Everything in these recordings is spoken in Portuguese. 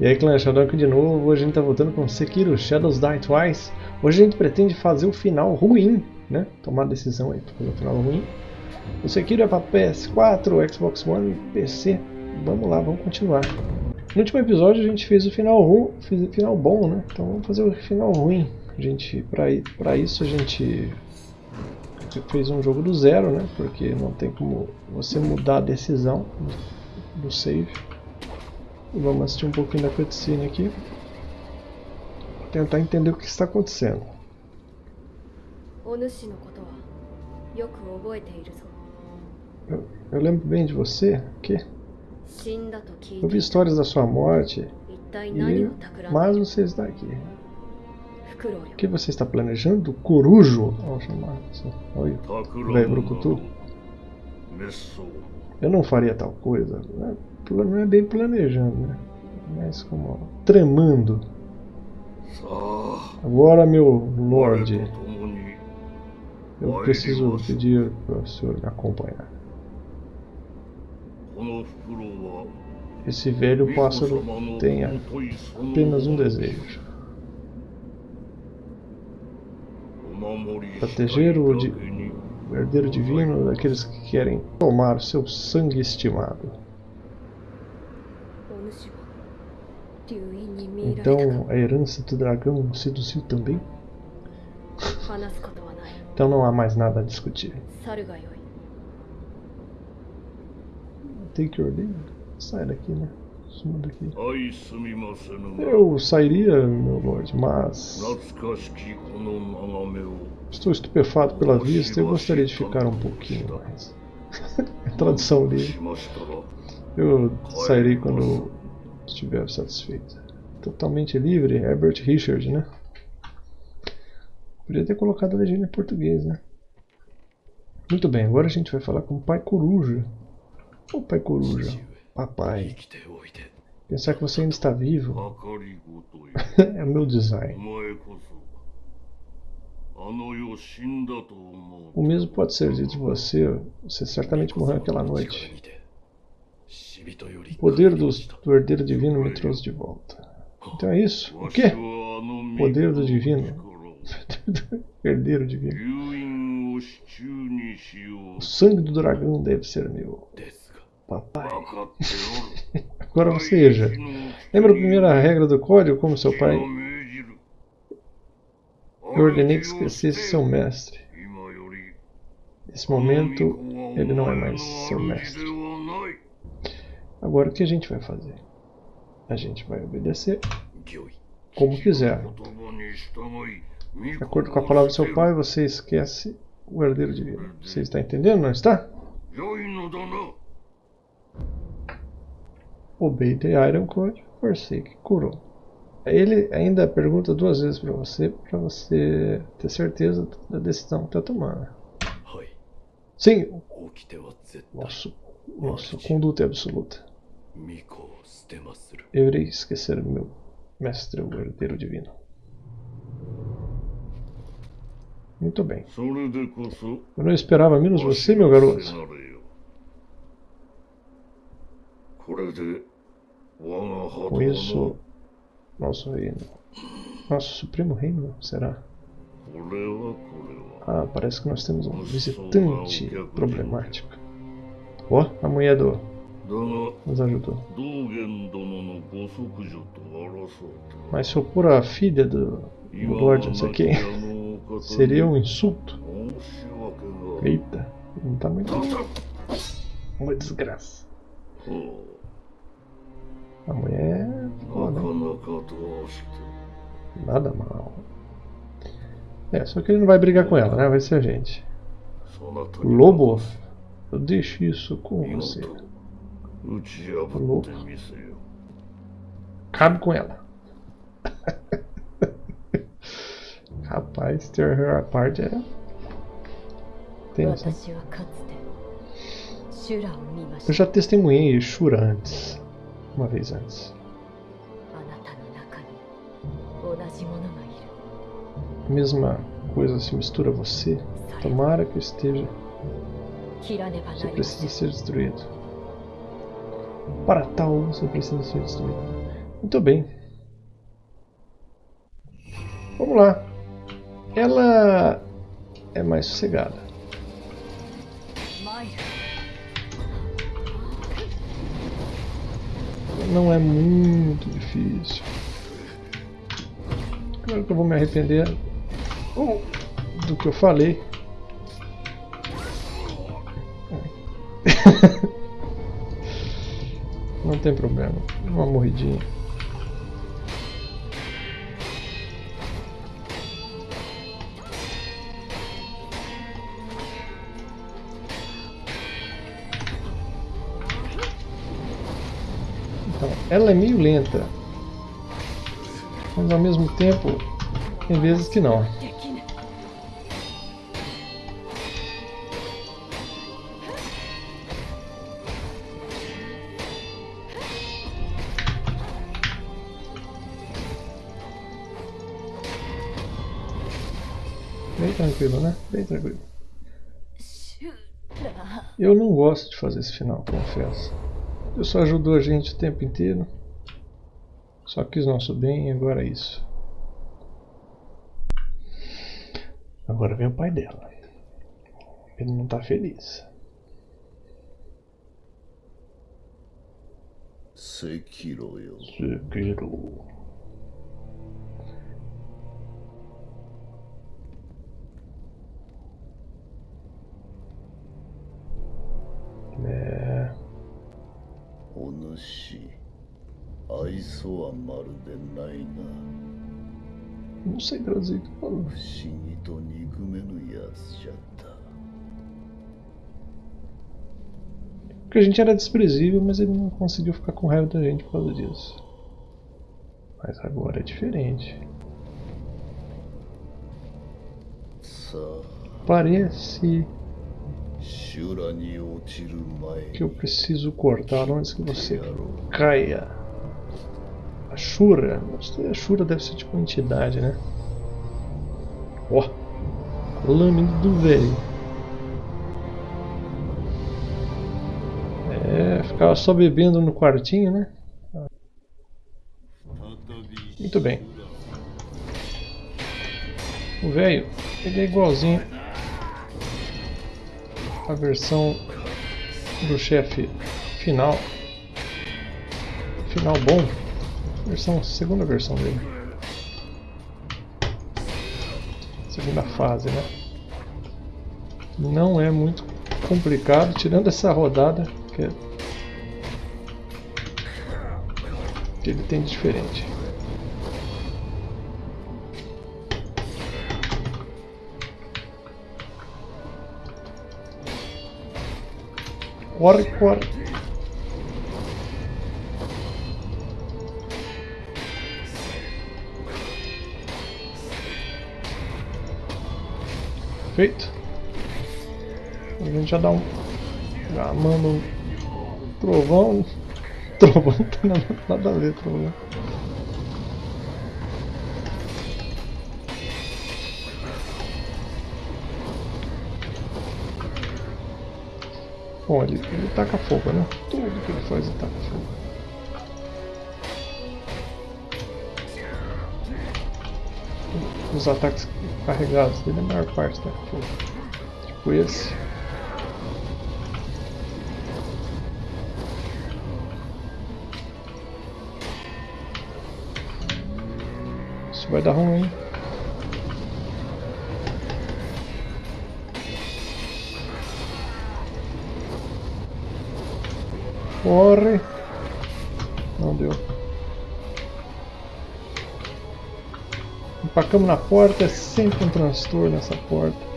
E aí clã Shadow aqui de novo, hoje a gente tá voltando com Sekiro Shadows Die Twice. Hoje a gente pretende fazer o final ruim, né? Tomar a decisão aí para fazer o final ruim. O Sekiro é para PS4, Xbox One e PC. Vamos lá, vamos continuar. No último episódio a gente fez o final ruim, fez o final bom, né? Então vamos fazer o final ruim. A gente, para isso a gente fez um jogo do zero, né? Porque não tem como você mudar a decisão do save. Vamos assistir um pouquinho da cutscene aqui. Tentar entender o que está acontecendo. Eu, eu lembro bem de você, que? Eu vi histórias da sua morte, e... mas você está aqui. O que você está planejando? Corujo? Vamos chamar. Oi, velho Brucutu. Eu não faria tal coisa. Né? não é bem planejando, né? Mas como tremando. Agora, meu Lorde, eu preciso pedir para o senhor me acompanhar. Esse velho pássaro tem apenas um desejo. Proteger o, o herdeiro divino daqueles que querem tomar o seu sangue estimado. Então a herança do dragão seduziu também? então não há mais nada a discutir. Take your leave. Sai daqui, né? Suma daqui. Eu sairia, meu lord, mas... Estou estupefado pela vista e gostaria de ficar um pouquinho mais. Tradução livre. Eu sairei quando estiver satisfeito. Totalmente livre, Herbert Richard, né? Podia ter colocado a legenda em português, né? Muito bem, agora a gente vai falar com o Pai Coruja. Ô Pai Coruja, papai. Pensar que você ainda está vivo é meu design. O mesmo pode ser dito de você, você certamente morreu aquela noite. O poder do, do herdeiro divino me trouxe de volta. Então é isso. O quê? Poder do divino. herdeiro divino. O sangue do dragão deve ser meu. Papai. Agora você veja. Lembra a primeira regra do código, como seu pai? Eu ordenei que esquecesse seu mestre. Nesse momento, ele não é mais seu mestre. Agora o que a gente vai fazer? A gente vai obedecer como quiser. De acordo com a palavra do seu pai, você esquece o herdeiro divino. Você está entendendo, não está? Obey the Iron Code, forsake Kuro. Ele ainda pergunta duas vezes para você, para você ter certeza da decisão que está tomando. Sim, nosso, nossa conduta é absoluta. Eu irei esquecer meu mestre, o herdeiro divino. Muito bem. Eu não esperava menos você, meu garoto. Com isso, nosso reino. Nosso supremo reino, será? Ah, parece que nós temos um visitante problemático. Ó, oh, a mulher do nos ajudou. Mas se eu pôr a filha do, do Lorde não sei quem, seria um insulto. Eita, não tá muito. Uma desgraça. A mulher é foda. Nada mal. É, só que ele não vai brigar com ela, né? Vai ser a gente. Lobo, eu deixo isso com você. Louco. Cabe com ela. Rapaz, tear her apart é. Tenso. Eu já testemunhei Shura antes. Uma vez antes. A mesma coisa se mistura a você. Tomara que eu esteja. Você precisa ser destruído. Para tal, você precisa ser destruído. Muito bem. Vamos lá. Ela é mais sossegada. Não é muito difícil. Claro que eu vou me arrepender do que eu falei. Não tem problema. Uma morridinha. Então, ela é meio lenta. Mas ao mesmo tempo, tem vezes que não. Bem tranquilo, né? Bem tranquilo. Eu não gosto de fazer esse final, confesso. Eu só ajudou a gente o tempo inteiro. Só quis nosso bem e agora é isso. Agora vem o pai dela. Ele não está feliz. Sekiro. Sekiro. É... お主愛想はまるでないな Não sei traduzir o que falou. 不思議と憎めぬやつじゃった Porque a gente era desprezível, mas ele não conseguiu ficar com raiva da gente por causa disso. Mas agora é diferente. さあ Parece 修羅に落ちる前 que eu preciso cortar antes que você caia. A Shura? A Shura deve ser tipo uma entidade, né? Ó, oh, lâmina do velho. É, ficava só bebendo no quartinho, né? Muito bem. O velho, ele é igualzinho a versão do chefe final. Final bom. Versão, segunda versão dele. Segunda fase, né? Não é muito complicado, tirando essa rodada que, é- que ele tem de diferente. Corre, corre. Feito. A gente já dá um. Já manda um trovão. Trovão não tem nada a ver, trovão. Bom, ele, ele taca fogo, né? Tudo que ele faz ele taca fogo. Os ataques carregados dele, a maior parte taca fogo. Tipo esse. Isso vai dar ruim. Corre. Não deu. Empacamos na porta, é sempre um transtorno essa porta.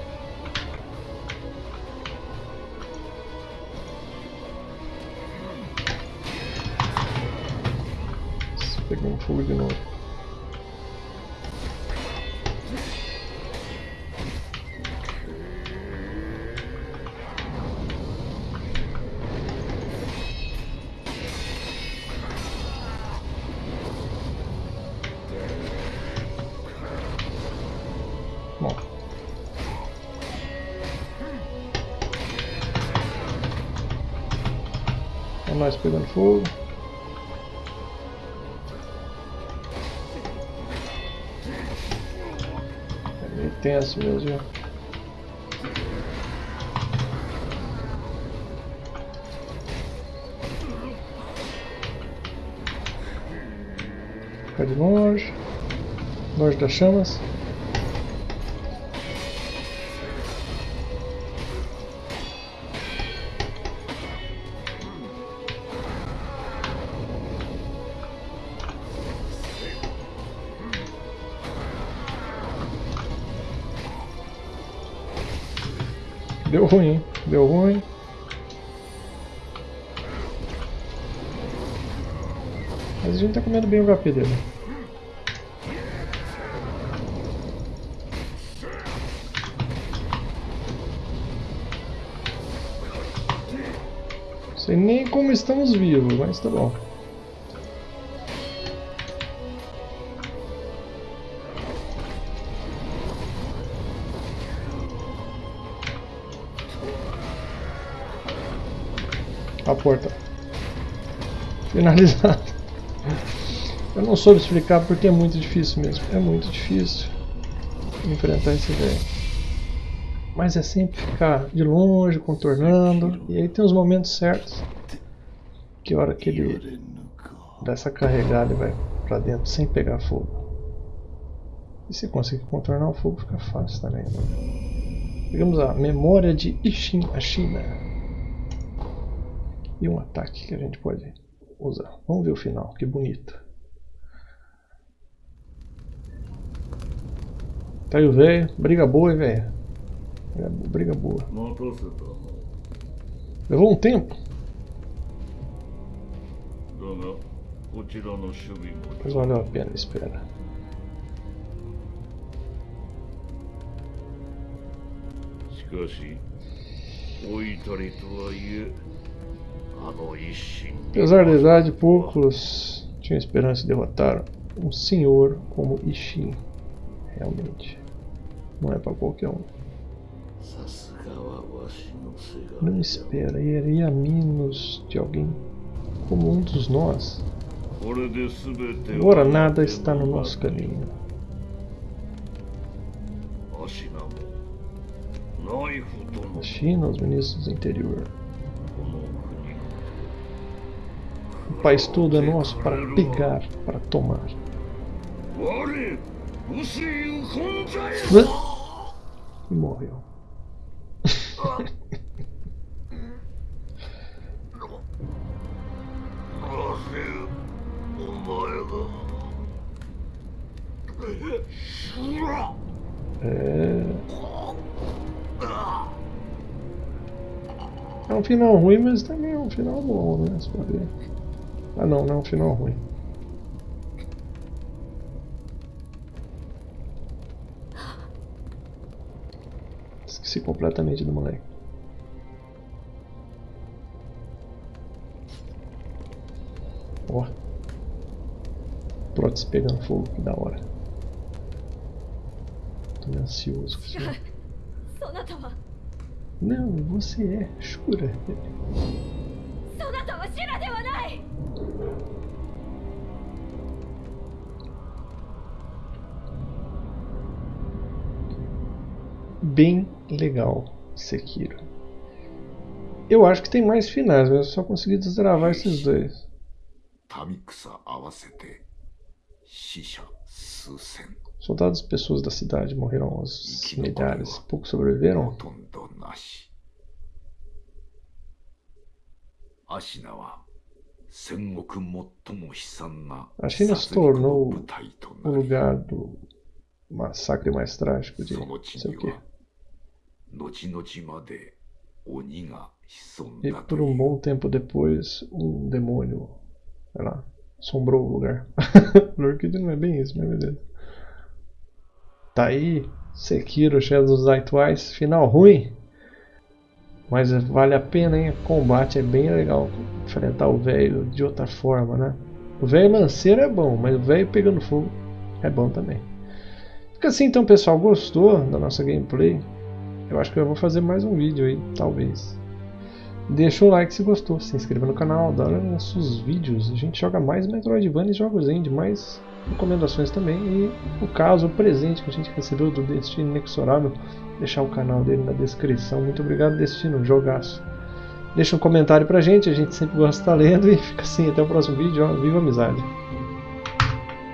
mais pegando fogo. É meio tenso mesmo, viu? Ficar de longe, longe das chamas. Deu ruim? Deu ruim. Mas a gente tá comendo bem o HP dele. Sei nem como estamos vivos, mas tá bom. A porta. Finalizado. Eu não soube explicar porque é muito difícil mesmo. É muito difícil enfrentar esse velho. Mas é sempre ficar de longe, contornando. E aí tem os momentos certos. Que hora que ele dá essa carregada e vai pra dentro sem pegar fogo. E se conseguir contornar o fogo fica fácil também. Né? Pegamos a memória de Ishin Ashina e um ataque que a gente pode usar. Vamos ver o final, que bonito. Tá aí o velho, briga boa, hein, velho. É, briga boa. 待たせたな Levou um tempo, だがこちらの守備も mas valeu a pena a espera. しかし老いたりとはいえあの一心に Apesar da idade, poucos tinham esperança de derrotar um senhor como Ishin. Realmente, não é para qualquer um. Não esperaria menos de alguém como um dos nós. Agora nada está no nosso caminho. China, os ministros do interior. Rapaz, tudo é nosso para pegar, para tomar. E morreu. É. é... um final ruim, mas também é um final bom, né? Se for ver. Ah não, não é um final ruim. Esqueci completamente do moleque. Ó. Prótese pegando fogo, que da hora. Tô meio ansioso com isso. Né? Não, você é. Shura. bem legal Sekiro. Eu acho que tem mais finais, mas eu só consegui desgravar esses dois. Soldados e pessoas da cidade morreram aos milhares, poucos sobreviveram. A China se tornou o lugar do massacre mais trágico de não sei o que. E por um bom tempo depois, um demônio, sei lá, assombrou o lugar. Lorkid não é bem isso, né, mas beleza. Tá aí, Sekiro Shadows Die Twice, final ruim. Mas vale a pena, hein? O combate é bem legal. Enfrentar o velho de outra forma, né? O velho lanceiro é bom, mas o velho pegando fogo é bom também. Fica assim então, pessoal. Gostou da nossa gameplay? Eu acho que eu vou fazer mais um vídeo aí, talvez. Deixa um like se gostou, se inscreva no canal, dá nossos vídeos. A gente joga mais Metroidvania e jogos indie, mais recomendações também e o caso, o presente que a gente recebeu do Destino Inexorável, deixar o canal dele na descrição. Muito obrigado, Destino, jogaço. Deixa um comentário pra gente, a gente sempre gosta de estar lendo e fica assim, até o próximo vídeo, ó, viva a amizade!